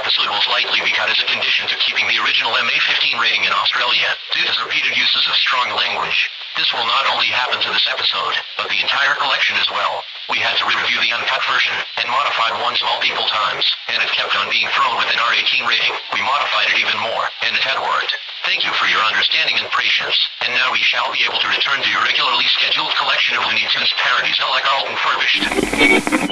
episode will likely be cut as a condition to keeping the original MA15 rating in Australia, due to repeated uses of strong language. This will not only happen to this episode, but the entire collection as well. We had to review the uncut version, and modified ones multiple times, and it kept on being thrown within R18 rating. We modified it even more, and it had worked. Thank you for your understanding and patience, and now we shall be able to return to your regularly scheduled collection of Looney Tunes parodies like all Furbished.